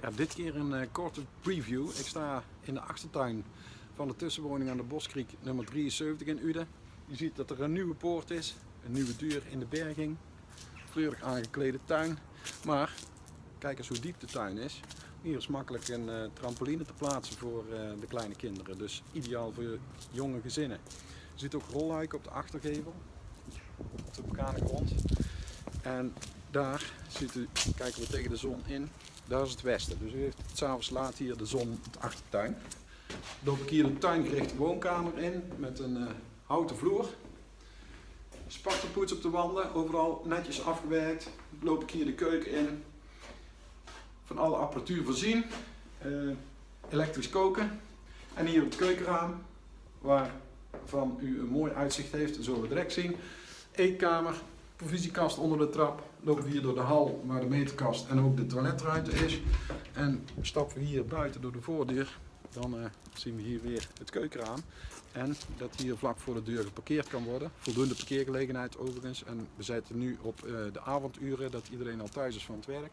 Ja, dit keer een uh, korte preview. Ik sta in de achtertuin van de tussenwoning aan de Boskriek nummer 73 in Uden. Je ziet dat er een nieuwe poort is, een nieuwe deur in de berging, fleurig aangeklede tuin. Maar kijk eens hoe diep de tuin is. Hier is makkelijk een uh, trampoline te plaatsen voor uh, de kleine kinderen. Dus ideaal voor jonge gezinnen. Je ziet ook rolluiken op de achtergevel, op de grond. En daar ziet u, kijken we tegen de zon in. Daar is het westen. Dus u heeft s'avonds laat hier de zon de achtertuin. Loop ik hier een tuingerichte woonkamer in met een uh, houten vloer. Spartelpoets op de wanden, overal netjes afgewerkt. Loop ik hier de keuken in. Van alle apparatuur voorzien. Uh, elektrisch koken. En hier het keukenraam, waarvan u een mooi uitzicht heeft, zullen we direct zien. Eetkamer, provisiekast onder de trap. Lopen we hier door de hal waar de meterkast en ook de toiletruimte is. En stappen we hier buiten door de voordeur. Dan uh, zien we hier weer het keukenraam. En dat hier vlak voor de deur geparkeerd kan worden. Voldoende parkeergelegenheid overigens. En we zitten nu op uh, de avonduren dat iedereen al thuis is van het werk.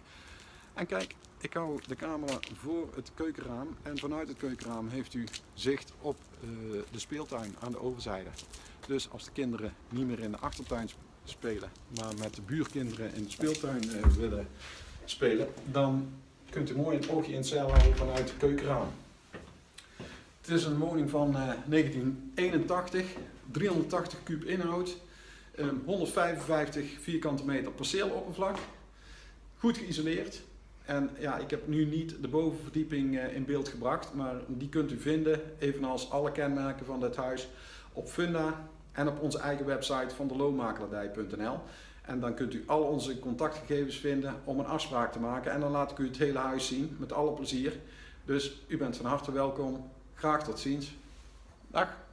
En kijk, ik hou de camera voor het keukenraam en vanuit het keukenraam heeft u zicht op uh, de speeltuin aan de overzijde. Dus als de kinderen niet meer in de achtertuin spelen, maar met de buurkinderen in de speeltuin uh, willen spelen, dan kunt u mooi een oogje in het zeil houden vanuit het keukenraam. Het is een woning van uh, 1981, 380 kub inhoud, um, 155 vierkante meter perceeloppervlak, goed geïsoleerd. En ja, ik heb nu niet de bovenverdieping uh, in beeld gebracht, maar die kunt u vinden, evenals alle kenmerken van dit huis, op Funda en op onze eigen website van de loonmakelaardij.nl. En dan kunt u al onze contactgegevens vinden om een afspraak te maken. En dan laat ik u het hele huis zien, met alle plezier. Dus u bent van harte welkom. Graag tot ziens. Dag.